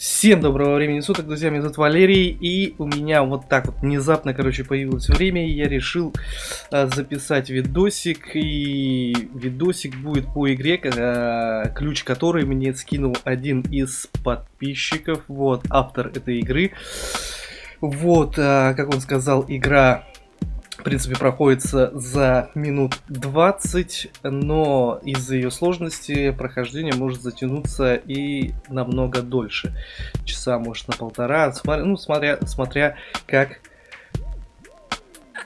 Всем доброго времени суток, друзья, меня зовут Валерий, и у меня вот так вот внезапно, короче, появилось время, и я решил а, записать видосик, и видосик будет по игре, а, ключ которой мне скинул один из подписчиков, вот, автор этой игры. Вот, а, как он сказал, игра в принципе, проходится за минут 20, но из-за ее сложности прохождение может затянуться и намного дольше. Часа, может, на полтора, смотря, ну, смотря, смотря как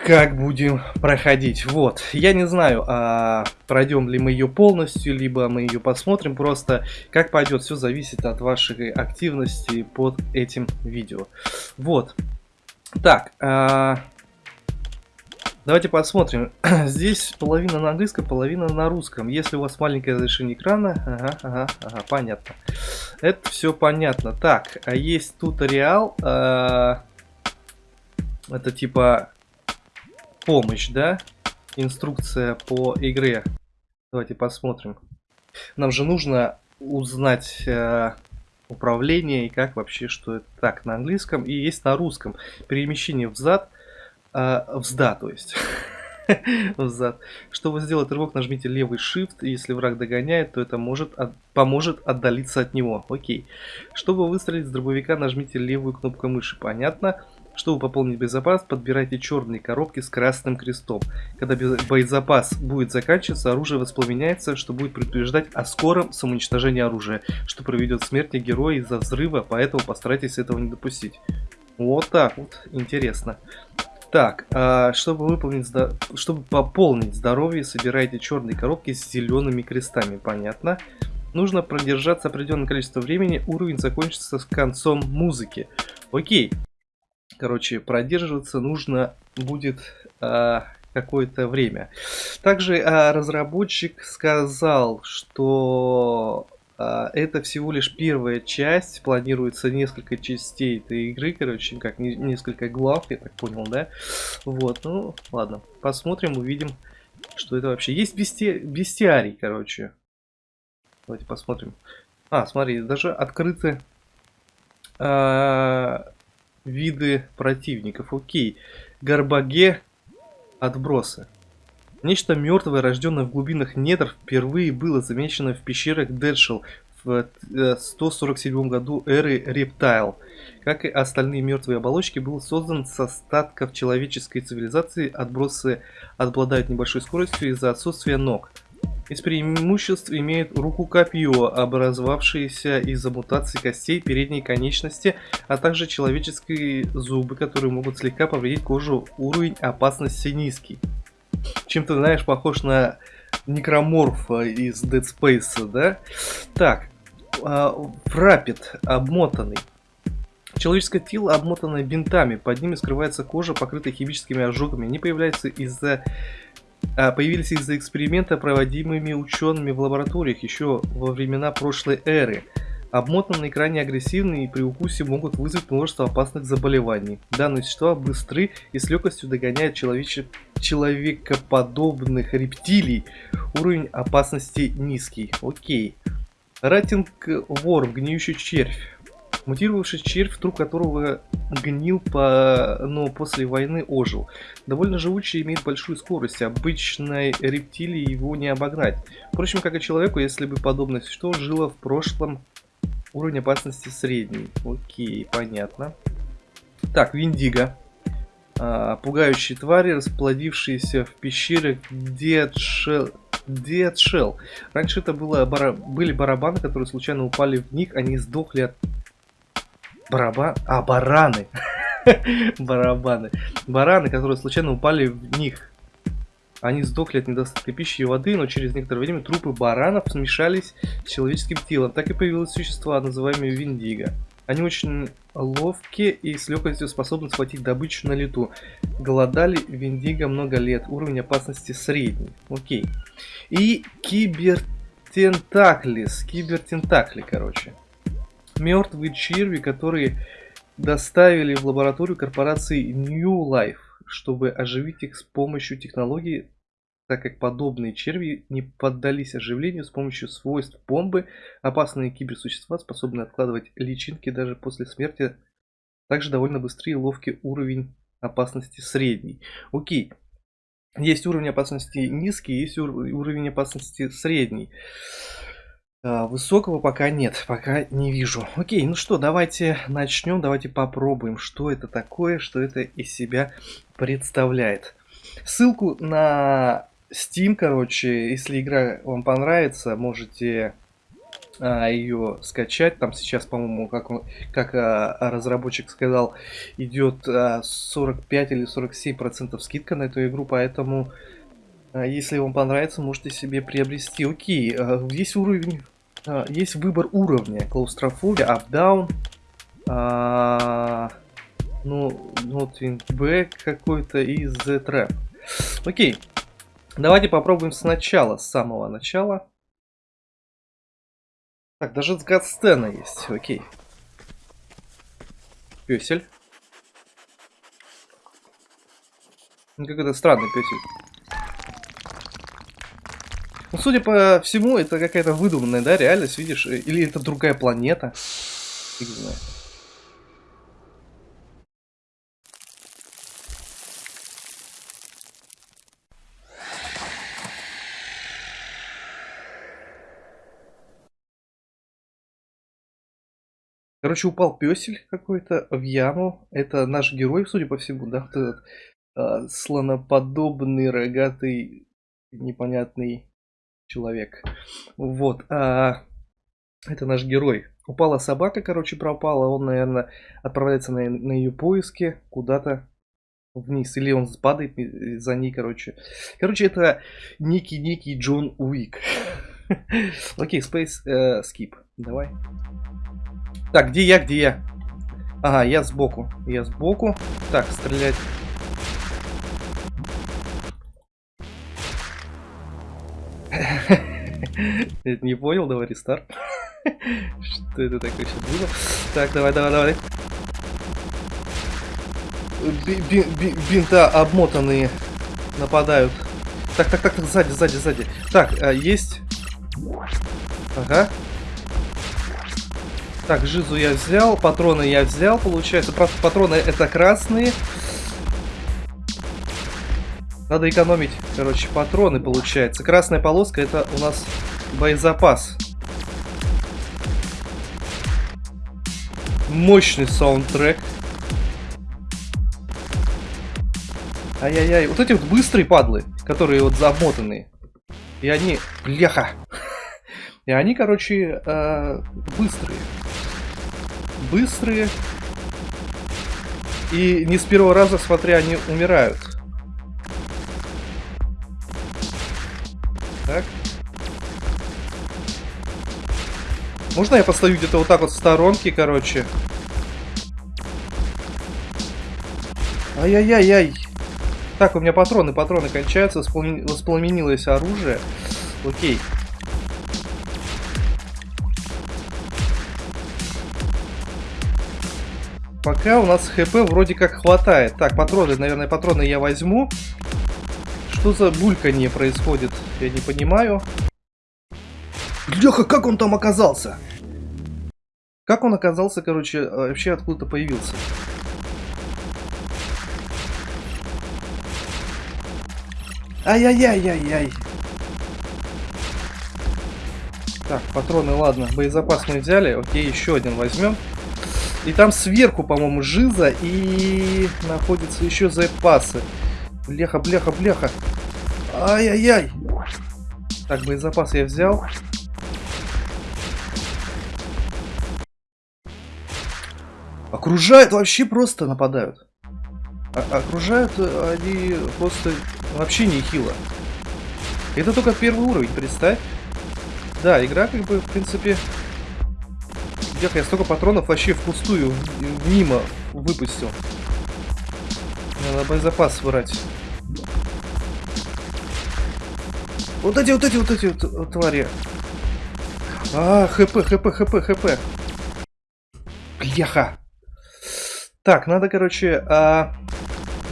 как будем проходить. Вот, я не знаю, а пройдем ли мы ее полностью, либо мы ее посмотрим просто. Как пойдет, все зависит от вашей активности под этим видео. Вот. Так, а, Давайте посмотрим. Здесь половина на английском, половина на русском. Если у вас маленькое разрешение экрана, ага, ага, ага, понятно. Это все понятно. Так, а есть туториал. Э, это типа помощь, да? Инструкция по игре. Давайте посмотрим. Нам же нужно узнать э, управление и как вообще, что это так на английском. И есть на русском. Перемещение взад а, взда, то есть. взад. Чтобы сделать рывок, нажмите левый shift. Если враг догоняет, то это может от, поможет отдалиться от него. Окей. Чтобы выстрелить с дробовика, нажмите левую кнопку мыши. Понятно. Чтобы пополнить боезапас, подбирайте черные коробки с красным крестом. Когда боезапас будет заканчиваться, оружие воспламеняется, что будет предупреждать о скором самоуничтожении оружия, что проведет смерть героя из-за взрыва, поэтому постарайтесь этого не допустить. Вот так вот, интересно. Так, а, чтобы выполнить, чтобы пополнить здоровье, собирайте черные коробки с зелеными крестами, понятно. Нужно продержаться определенное количество времени, уровень закончится с концом музыки. Окей. Короче, продерживаться нужно будет а, какое-то время. Также а, разработчик сказал, что это всего лишь первая часть, планируется несколько частей этой игры, короче, как несколько глав, я так понял, да? Вот, ну, ладно, посмотрим, увидим, что это вообще. Есть бести... бестиарий, короче. Давайте посмотрим. А, смотри, даже открыты а, виды противников. Окей. Горбаге отбросы. Нечто мертвое, рожденное в глубинах недр, впервые было замечено в пещерах Дедшел в 147 э, году эры Рептайл. Как и остальные мертвые оболочки, был создан с остатков человеческой цивилизации. Отбросы обладают небольшой скоростью из-за отсутствия ног. Из преимуществ имеет руку-копье, образовавшееся из-за мутации костей передней конечности, а также человеческие зубы, которые могут слегка повредить кожу. Уровень опасности низкий чем-то, знаешь, похож на некроморфа из Dead Space, да? Так, фрапет обмотанный. Человеческое тело обмотано бинтами, под ними скрывается кожа, покрытая химическими ожогами. Они появляются из-за а, появились из-за эксперимента, проводимыми учеными в лабораториях еще во времена прошлой эры. Обмотанные крайне агрессивные и при укусе могут вызвать множество опасных заболеваний. Данные существа быстры и с легкостью догоняют человеч... человекоподобных рептилий. Уровень опасности низкий. Окей. Ратинг ворм, гниющий червь. Мутировавший червь, труп которого гнил, по... но после войны ожил. Довольно живучий, имеет большую скорость. Обычной рептилии его не обогнать. Впрочем, как и человеку, если бы подобное существо жило в прошлом Уровень опасности средний. Окей, понятно. Так, Виндиго. А, пугающие твари, расплодившиеся в пещерах Дедшел. Дедшел. Раньше это было бара... были барабаны, которые случайно упали в них, они сдохли от... Бараба... А, бараны. барабаны. Бараны, которые случайно упали в них. Они сдохли от недостатка пищи и воды, но через некоторое время трупы баранов смешались с человеческим телом. Так и появилось существо, называемое Виндиго. Они очень ловкие и с легкостью способны схватить добычу на лету. Голодали Виндиго много лет. Уровень опасности средний. Окей. И кибертентаклис. Кибертентакли, короче. Мертвые черви, которые доставили в лабораторию корпорации New Life, чтобы оживить их с помощью технологии так как подобные черви не поддались оживлению с помощью свойств бомбы. Опасные киберсущества способны откладывать личинки даже после смерти. Также довольно быстрый и ловкий уровень опасности средний. Окей. Есть уровень опасности низкий, есть уровень опасности средний. А, высокого пока нет, пока не вижу. Окей, ну что, давайте начнем, давайте попробуем, что это такое, что это из себя представляет. Ссылку на Steam, короче, если игра вам понравится, можете а, ее скачать. Там сейчас, по-моему, как, он, как а, разработчик сказал, идет а, 45 или 47 процентов скидка на эту игру, поэтому а, если вам понравится, можете себе приобрести. Окей, а, есть уровень, а, есть выбор уровня. Клаустрофобия, up-down, а, ну, notwing back какой-то и the trap. Окей, давайте попробуем сначала, с самого начала. Так, даже с Гадстена есть, окей. Песель. Ну, какой-то странный песель. Ну, судя по всему, это какая-то выдуманная, да, реальность, видишь? Или это другая планета. Фиг знает. Короче, упал песель какой-то в яму. Это наш герой, судя по всему, да? Вот этот э, слоноподобный, рогатый, непонятный человек. Вот. А, это наш герой. Упала собака, короче, пропала. Он, наверное, отправляется на, на ее поиски куда-то вниз. Или он падает за ней, короче. Короче, это некий-некий Джон Уик. Окей, Space э, Skip. Давай. Так, где я, где я? Ага, я сбоку. Я сбоку. Так, стрелять. Не понял, давай рестарт. Что это такое сейчас было? Так, давай, давай, давай. Бинта обмотанные нападают. Так, так, так, так, сзади, сзади, сзади. Так, а, есть. Ага. Так, жизу я взял, патроны я взял, получается, просто патроны это красные. Надо экономить, короче, патроны, получается. Красная полоска это у нас боезапас. Мощный саундтрек. Ай-яй-яй. Вот эти вот быстрые падлы, которые вот замотанные. И они... Бляха! И они, короче, э, быстрые быстрые. И не с первого раза, смотря, они умирают. Так. Можно я постою где-то вот так вот в сторонке, короче? Ай-яй-яй-яй. Так, у меня патроны, патроны кончаются, воспламенилось оружие. Окей. Пока у нас хп вроде как хватает. Так, патроны, наверное, патроны я возьму. Что за бульканье происходит? Я не понимаю. Леха, как он там оказался? Как он оказался, короче, э, вообще откуда-то появился? Ай-яй-яй-яй-яй. Так, патроны, ладно, боезапас мы взяли. Окей, еще один возьмем. И там сверху, по-моему, жиза и находятся еще запасы. Бляха, бляха, бляха. Ай-яй-яй. Так, боезапас я взял. Окружают, вообще просто нападают. А окружают э, они просто вообще не хило. Это только первый уровень, представь. Да, игра как бы, в принципе, Эх, я столько патронов вообще впустую, мимо выпустил. Надо боезапас брать. Вот эти, вот эти, вот эти вот твари. А, хп, хп, хп, хп. Бляха. Так, надо, короче, а,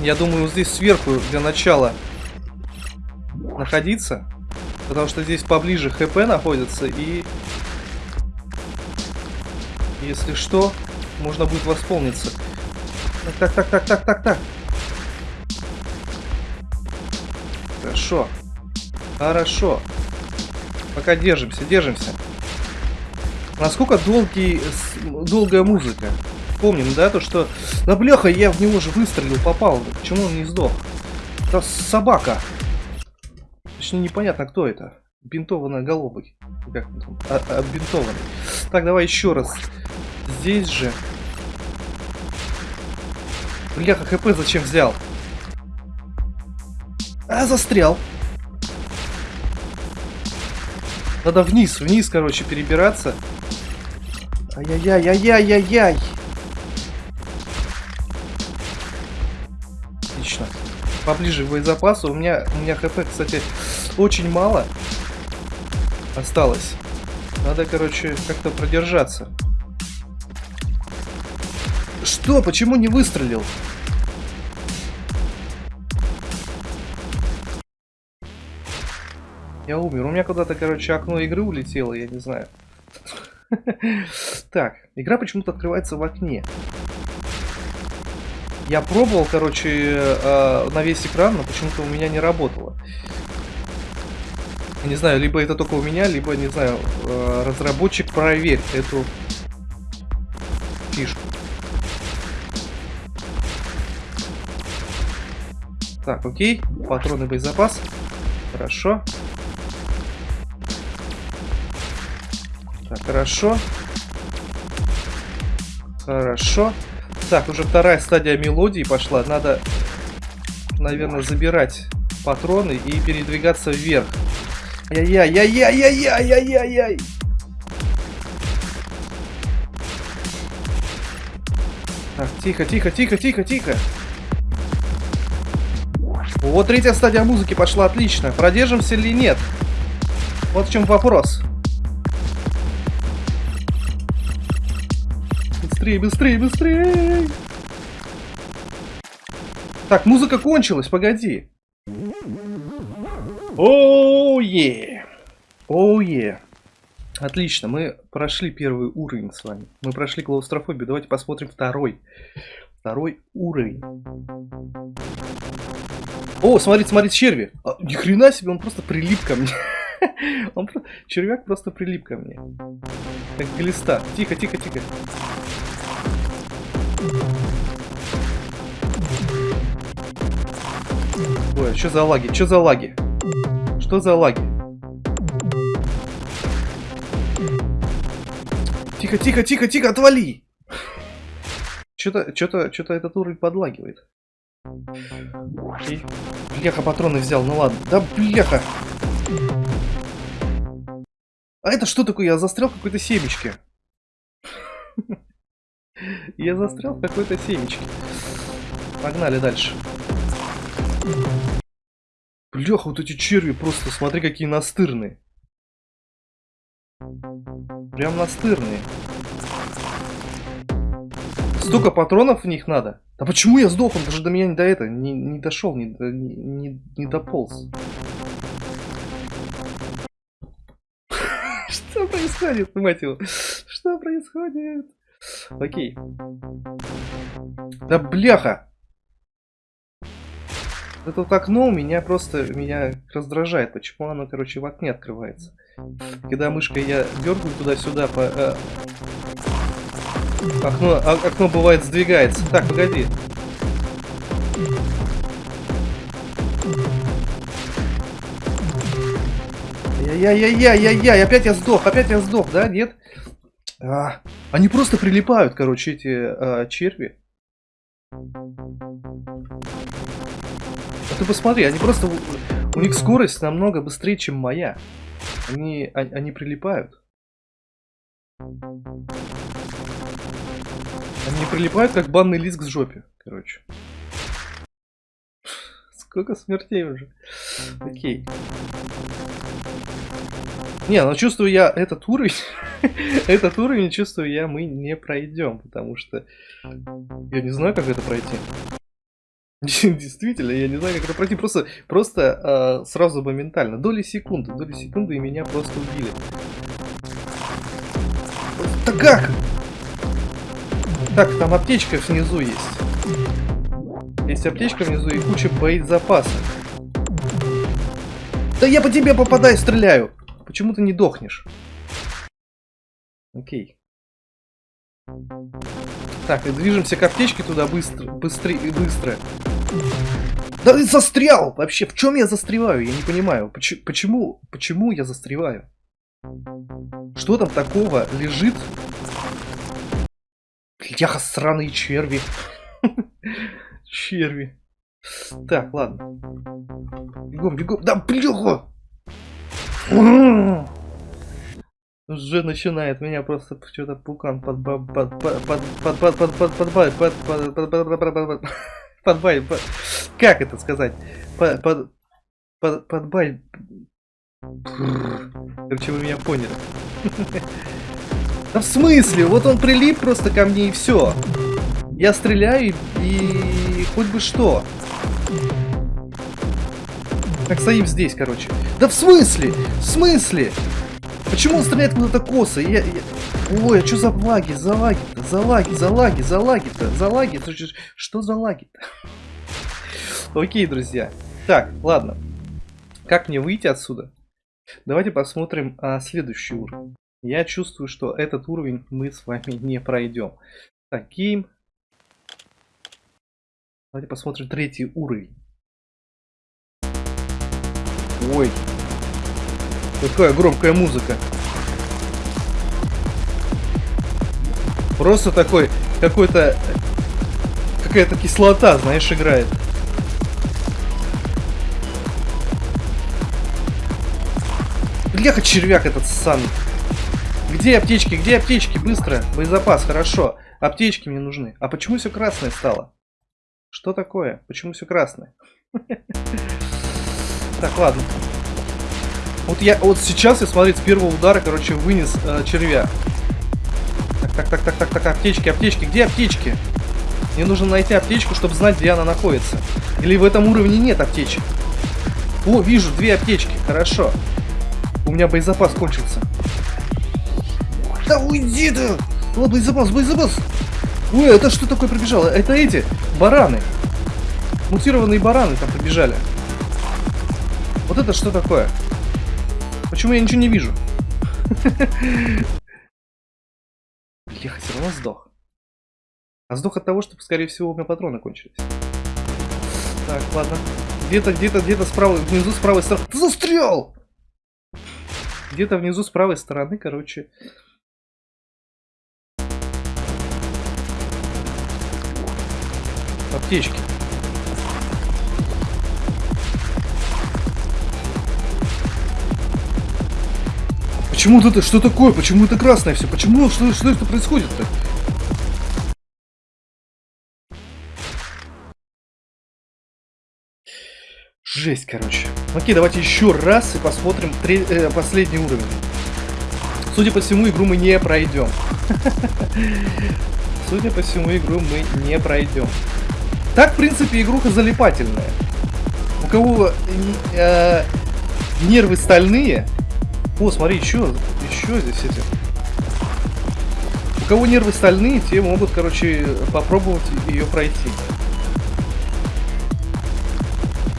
я думаю, здесь сверху для начала находиться. Потому что здесь поближе ХП находится и... Если что, можно будет восполниться. Так, так, так, так, так, так. Хорошо. Хорошо. Пока держимся, держимся. Насколько долгий, долгая музыка? Помним, да, то что... Да бляха, я в него же выстрелил, попал. Почему он не сдох? Это собака. Точнее, непонятно, кто это. Бинтованная головой. Как он там? А, оббинтованный. Так, давай еще раз. Здесь же. Бляха, хп зачем взял? А, застрял. Надо вниз, вниз, короче, перебираться. Ай-яй-яй-яй-яй-яй-яй. Отлично. Поближе к боезапасу. У меня, у меня хп, кстати, очень мало осталось. Надо, короче, как-то продержаться. Что? Почему не выстрелил? Я умер. У меня куда-то, короче, окно игры улетело, я не знаю. Так, игра почему-то открывается в окне. Я пробовал, короче, э, на весь экран, но почему-то у меня не работало. Не знаю, либо это только у меня, либо, не знаю, э, разработчик проверь эту фишку. Так, окей. Патроны боезапас. Хорошо. Так, хорошо. Хорошо. Так, уже вторая стадия мелодии пошла. Надо, наверное, забирать патроны и передвигаться вверх. Яй-яй-яй-яй-яй-яй-яй-яй! Так, тихо, тихо, тихо, тихо, тихо. Вот третья стадия музыки пошла отлично. Продержимся или нет? Вот в чем вопрос. Быстрее, быстрее, быстрее! Так, музыка кончилась, погоди. Оу-е! Оу-е! Отлично, мы прошли первый уровень с вами. Мы прошли клаустрофобию. Давайте посмотрим второй. Второй уровень. О, смотрите, смотрите, черви. А, ни хрена себе, он просто прилип ко мне. он просто... Червяк просто прилип ко мне. Как глиста. Тихо, тихо, тихо. Ой, что за лаги? Что за лаги? Что за лаги? Тихо, тихо, тихо, тихо, отвали! Что-то, что-то, что-то этот уровень подлагивает. Бляха, патроны взял, ну ладно. Да бляха! А это что такое? Я застрял в какой-то семечке. Я застрял в какой-то семечке. Погнали дальше. Бляха, вот эти черви просто, смотри, какие настырные. Прям настырные. Столько патронов в них надо. А почему я сдох? Он даже до меня не до этого не, не дошел, не, не, не дополз. Что происходит, мать его? Что происходит? Окей. Да бляха! Это вот окно у меня просто меня раздражает. Почему оно, короче, в окне открывается? Когда мышкой я дергаю туда-сюда, по, э, окно, а, окно бывает сдвигается. Так, погоди. Яй-яй-яй-яй-яй, опять я сдох, опять я сдох, да, нет? А, они просто прилипают, короче, эти а, черви. А ты посмотри, они просто... У них скорость намного быстрее, чем моя. Они, они, они прилипают. Они прилипают, как банный лист к жопе, короче. Сколько смертей уже. Окей. Не, ну чувствую я этот уровень, этот уровень, чувствую я, мы не пройдем, потому что я не знаю, как это пройти. Действительно, я не знаю, как это пройти. Просто, просто э, сразу моментально. Доли секунды, доли секунды, и меня просто убили. Да как? Так, там аптечка внизу есть. Есть аптечка внизу и куча боезапасов. Да я по тебе попадаю, стреляю. Почему ты не дохнешь? Окей. Так, и движемся к аптечке туда быстро, быстрее, быстро. Да ты застрял! Вообще, в чем я застреваю? Я не понимаю. Почему, почему, почему я застреваю? Что там такого лежит? Бляха, сраные черви. черви. Так, ладно. Бегом, бегом. Да, бляха! Уже начинает меня просто что-то пукан под под под под под под под под под под под под под под под как это сказать под под под под бай короче вы меня поняли да в смысле вот он прилип просто ко мне и все я стреляю и хоть бы что как стоим здесь короче да в смысле в смысле Почему он стреляет куда-то косо? Я, я... Ой, а что за лаги? За лаги-то? За лаги, за лаги, за лаги-то? За лаги? Что за лаги-то? Окей, друзья. Так, ладно. Как мне выйти отсюда? Давайте посмотрим а, следующий уровень. Я чувствую, что этот уровень мы с вами не пройдем. Так, гейм. Давайте посмотрим третий уровень. Ой, Какая громкая музыка. Просто такой, какой-то, какая-то кислота, знаешь, играет. Бляха, червяк этот сан. Где аптечки, где аптечки? Быстро, боезапас, хорошо. Аптечки мне нужны. А почему все красное стало? Что такое? Почему все красное? Так, ладно. Вот я вот сейчас я смотрите, с первого удара, короче, вынес э, червя. Так, так, так, так, так, так, аптечки, аптечки, где аптечки? Мне нужно найти аптечку, чтобы знать, где она находится. Или в этом уровне нет аптечек. О, вижу, две аптечки, хорошо. У меня боезапас кончился. Да уйди ты! О, боезапас, боезапас! Ой, это что такое пробежало? Это эти, бараны. Мутированные бараны там побежали. Вот это что такое? Почему я ничего не вижу? Леха все равно сдох. А сдох от того, что, скорее всего, у меня патроны кончились. Так, ладно. Где-то, где-то, где-то справа, внизу с правой стороны. Застрял! Где-то внизу с правой стороны, короче. Аптечки. Почему это? Что такое? Почему это красное все? Почему? Что, что это происходит-то? Жесть, короче. Окей, давайте еще раз и посмотрим три, э, последний уровень. Судя по всему, игру мы не пройдем. Судя по всему, игру мы не пройдем. Так, в принципе, игруха залипательная. У кого э, нервы стальные, о, смотри, еще, еще здесь эти. У кого нервы стальные, те могут, короче, попробовать ее пройти.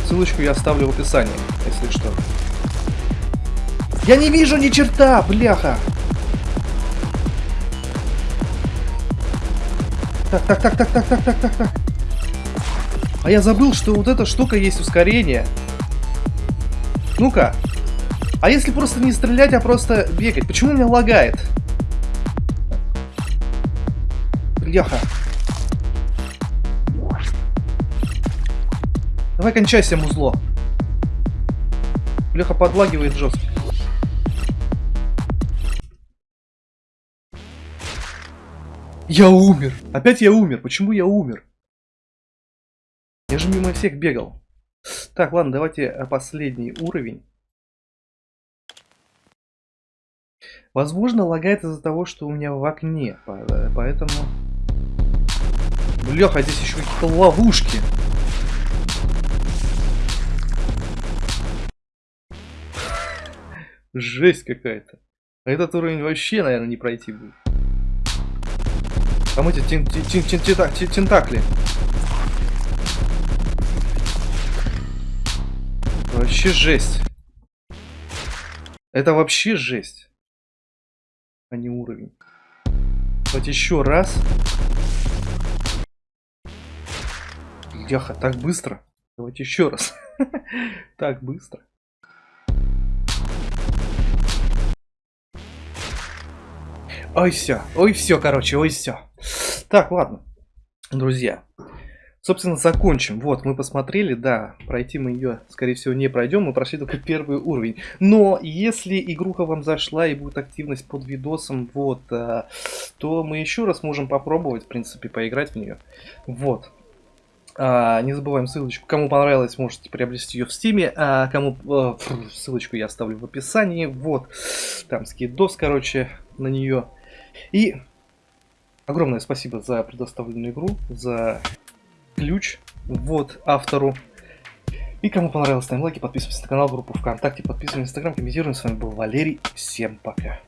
Ссылочку я оставлю в описании, если что. Я не вижу ни черта, бляха! Так, так, так, так, так, так, так, так, так. А я забыл, что вот эта штука есть ускорение. Ну-ка, а если просто не стрелять, а просто бегать? Почему меня лагает? Бляха. Давай кончайся, музло. Бляха подлагивает жестко. Я умер. Опять я умер. Почему я умер? Я же мимо всех бегал. Так, ладно, давайте последний уровень. Возможно, лагает из-за того, что у меня в окне. Поэтому... Леха, здесь еще какие-то ловушки. Жесть какая-то. Этот уровень вообще, наверное, не пройти будет. Там эти тен тентакли. Вообще жесть. Это вообще жесть. А не уровень. Давайте еще раз. Яха, так быстро. Давайте еще раз. так быстро. Ой, все. Ой, все, короче, ой, все. Так, ладно. Друзья. Собственно, закончим. Вот, мы посмотрели, да, пройти мы ее, скорее всего, не пройдем. Мы прошли только первый уровень. Но если игруха вам зашла и будет активность под видосом, вот, а, то мы еще раз можем попробовать, в принципе, поиграть в нее. Вот. А, не забываем ссылочку. Кому понравилось, можете приобрести ее в стиме. А кому э, ссылочку я оставлю в описании. Вот. Там скидос, короче, на нее. И огромное спасибо за предоставленную игру, за ключ, вот, автору. И кому понравилось, ставим лайки, подписывайтесь на канал, группу ВКонтакте, подписывайтесь на Инстаграм, комментируем. С вами был Валерий. Всем пока.